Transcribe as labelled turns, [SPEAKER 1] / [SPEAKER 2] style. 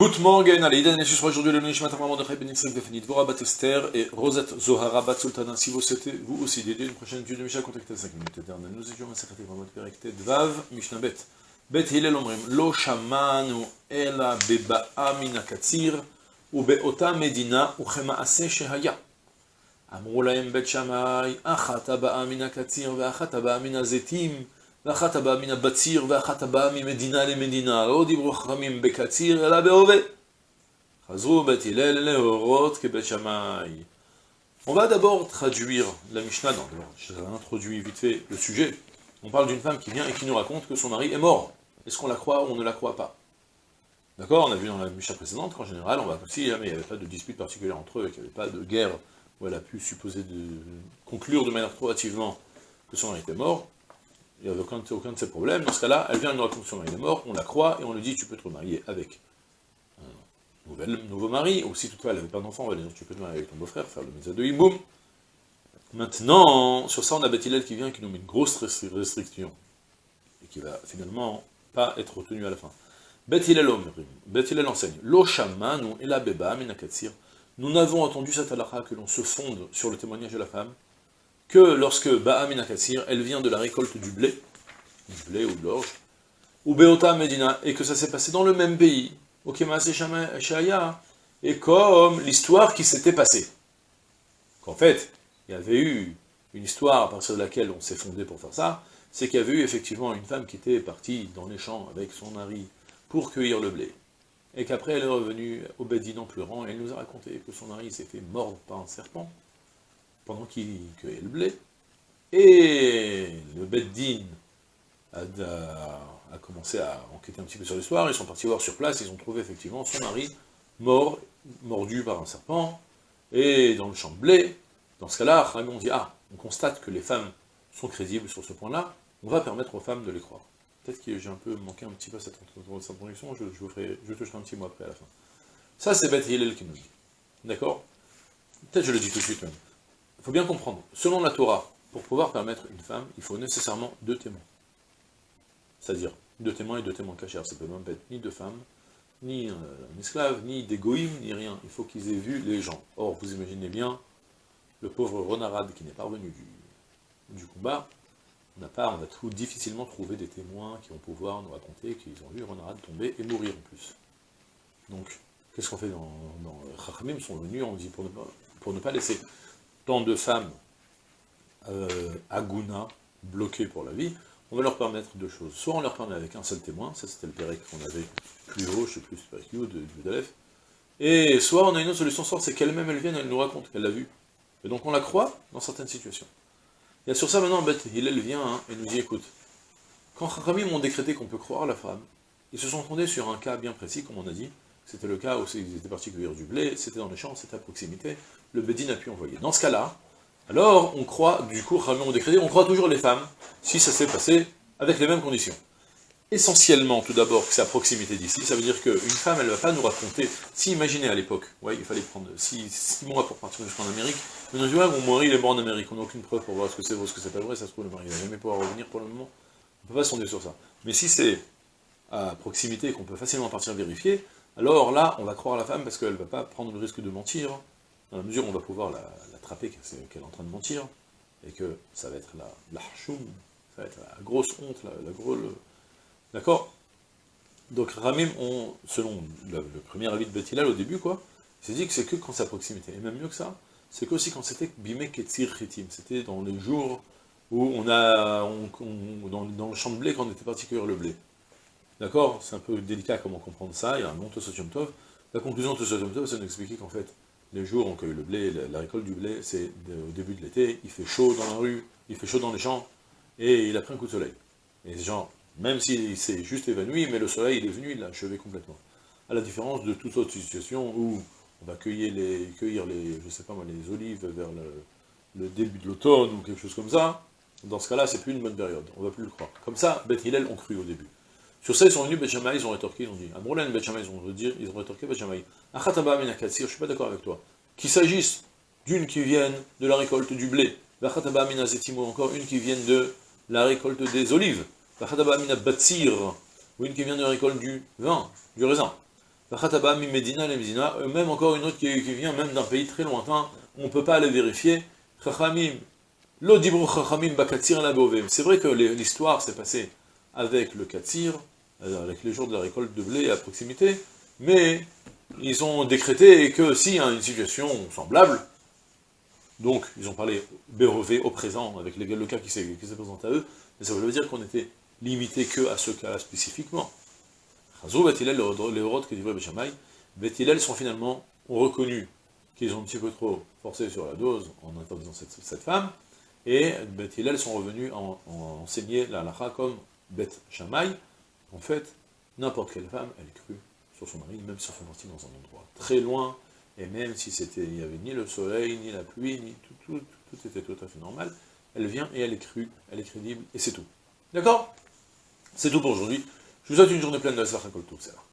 [SPEAKER 1] Good morning, allez, Idan Neshis, aujourd'hui le Nishmat Amar Mordechai Ben Yitzhak Befenit, Vora Bat Esther et Rosette Zohara Bat Sultana. Si vous souhaitez vous aussi d'aider une prochaine étude de Mishnah, contactez 5 minutes éternelles. Nous étions à Sekhaté Ramot Perek Vav, Mishnah Bet. Bet Hillel Omrim, Lo Shamanu Ela Beba'a Min HaKatzir, ובאותה מדינה וכמעשה שהיה. אמרו להם בית שמאי, אחת הבאה מן הקציר ואחת הבאה מן הזיתים, ואחת הבאה מן הבציר ואחת הבאה ממדינה למדינה. לא דיברו חכמים בקציר אלא בהווה. חזרו בית הלל להורות כבית שמאי. On va d'abord traduire la Mishnah, non, je introduit vite fait le sujet. On parle d'une femme qui vient et qui nous raconte que son mari est mort. Est-ce qu'on la croit ou on ne la croit pas D'accord On a vu dans la Mishnah précédente qu'en général, on va aussi, hein, mais il n'y avait pas de dispute particulière entre eux, qu'il n'y avait pas de guerre où elle a pu supposer de conclure de manière proactivement que son mari était mort. Il n'y avait aucun, de ces problèmes. Dans ce cas-là, elle vient nous raconter que son mari est mort, on la croit et on lui dit tu peux te remarier avec un nouvel, nouveau mari, ou si toutefois elle n'avait pas d'enfant, on va dire tu peux te marier avec ton beau-frère, faire le méthode de Himboum. Maintenant, sur ça, on a Bethilel qui vient, qui nous met une grosse restriction, et qui va finalement pas être retenu à la fin. Bet Hillel enseigne, Lo shamanu et la beba. Nous n'avons entendu cette halakha que l'on se fonde sur le témoignage de la femme, que lorsque Ba'a minakatsir, elle vient de la récolte du blé, du blé ou de l'orge, ou Beota Medina, et que ça s'est passé dans le même pays, et comme l'histoire qui s'était passée. Qu'en fait, il y avait eu une histoire à partir de laquelle on s'est fondé pour faire ça, c'est qu'il y avait eu effectivement une femme qui était partie dans les champs avec son mari, pour cueillir le blé. Et qu'après elle est revenue au Bedin en pleurant, et elle nous a raconté que son mari s'est fait mordre par un serpent, pendant qu'il cueillait le blé. Et le Beddin a, a, commencé à enquêter un petit peu sur l'histoire, ils sont partis voir sur place, ils ont trouvé effectivement son mari mort, mordu par un serpent, et dans le champ de blé. Dans ce cas-là, Ramon dit, ah, on constate que les femmes sont crédibles sur ce point-là, on va permettre aux femmes de les croire. Peut-être que j'ai un peu manqué un petit peu cette introduction, je, je, vous ferai, toucherai un petit mot après à la fin. Ça, c'est Beth Hillel qui nous dit. D'accord? Peut-être je le dis tout de suite même. Il faut bien comprendre, selon la Torah, pour pouvoir permettre une femme, il faut nécessairement deux témoins. C'est-à-dire, deux témoins et deux témoins cachés. Ça peut même pas être ni deux femmes, ni un esclave, ni des goïms, ni rien. Il faut qu'ils aient vu les gens. Or, vous imaginez bien, le pauvre Renarad qui n'est pas revenu du, combat, on on va tout, difficilement trouver des témoins qui vont pouvoir nous raconter qu'ils ont vu Renarad tomber et mourir en plus. Donc, qu'est-ce qu'on fait dans... dans Chachamim sont venus, on dit, pour ne pas, pour ne pas laisser tant de femmes euh, aguna, bloquées pour la vie, on va leur permettre deux choses. Soit on leur permet avec un seul témoin, ça c'était le Pérec qu'on avait plus haut, je sais plus, Pérec de, de Dalef, et soit on a une autre solution, c'est qu'elle-même elle vienne, elle nous raconte qu'elle l'a vu. Et donc on la croit dans certaines situations. Et sur ça, maintenant, Beth Hillel vient hein, et nous dit, écoute, quand Chachamim ont décrété qu'on peut croire la femme, ils se sont fondés sur un cas bien précis, comme on a dit, c'était le cas où ils étaient partis cueillir du blé, c'était dans les champs, c'était à proximité, le Bédine a pu envoyer. Dans ce cas-là, alors on croit, du coup, ont décrété, on croit toujours les femmes, si ça s'est passé avec les mêmes conditions. Essentiellement, tout d'abord, que c'est à proximité d'ici, ça veut dire qu'une femme, elle ne va pas nous raconter, si imaginez à l'époque, ouais, il fallait prendre 6 mois pour partir jusqu'en Amérique, mais on dit, ouais, mon mari, il est mort en Amérique, on n'a aucune preuve pour voir ce que c'est vrai, ce que c'est pas vrai, ça se trouve, le mari, il va jamais pouvoir revenir pour le moment, on ne peut pas sonder sur ça. Mais si c'est à proximité, qu'on peut facilement partir vérifier, alors là, on va croire la femme, parce qu'elle ne va pas prendre le risque de mentir, dans la mesure où on va pouvoir l'attraper, la, qu'elle est en train de mentir, et que ça va être la, la ça va être la grosse honte, la, grosse... D'accord? Donc Ramim, on, selon le, premier avis de Bethilal au début, quoi, il s'est dit que c'est que quand à proximité. Et même mieux que ça, c'est qu'aussi quand c'était Bime Ketzir Chitim, c'était dans les jours où on a, on, on, dans, dans, le champ de blé, quand on était parti cueillir le blé. D'accord C'est un peu délicat comment comprendre ça, il y a un nom Tosotium Tov. La conclusion de Tosotium Tov, c'est nous expliquer qu'en fait, les jours où on cueille le blé, la, récolte du blé, c'est au début de l'été, il fait chaud dans la rue, il fait chaud dans les champs, et il a pris un coup de soleil. Et genre, même s'il s'est juste évanoui, mais le soleil il est venu, il l'a achevé complètement. À la différence de toute autre situation où on va cueillir les, cueillir les je sais pas moi, les olives vers le, début de l'automne ou quelque chose comme ça, dans ce cas-là, c'est plus une bonne période, on va plus le croire. Comme ça, Beth Hillel ont cru au début. Sur ça, ils sont venus, Beth ils ont rétorqué, ils ont dit, Amroulain, Beth ils ont, dire, ils ont rétorqué, Beth Shammai, Achataba Minakatsir, je suis pas d'accord avec toi. Qu'il s'agisse d'une qui vienne de la récolte du blé, Achataba Minazetimo, encore une qui vienne de la récolte des olives, ou une qui vient de la récolte du vin, du raisin. Medina, les Medina, même encore une autre qui, vient même d'un pays très lointain, on ne peut pas aller vérifier. Chachamim, c'est vrai que l'histoire s'est passée avec le Katsir, euh, avec les jours de la récolte de blé à proximité, mais ils ont décrété que y a une situation semblable, donc ils ont parlé Bérové au présent, avec le cas qui s'est présenté à eux, mais ça veut dire qu'on était limité que à ce cas-là spécifiquement. Chazou, Bethilel, les Horot que dit Béchamaï, Bethilel sont finalement reconnu qu'ils ont un petit peu trop forcé sur la dose en interdisant cette, femme, et Bethilel sont revenus en, enseigner la halakha comme Beth Shamaï. En fait, n'importe quelle femme, elle est crue sur son mari, même si sont partis dans un endroit très loin, et même si c'était, il n'y avait ni le soleil, ni la pluie, ni tout, tout, tout était tout à fait normal, elle vient et elle est crue, elle est crédible, et c'est tout. D'accord? C'est tout pour aujourd'hui. Je vous souhaite une journée pleine de la Kol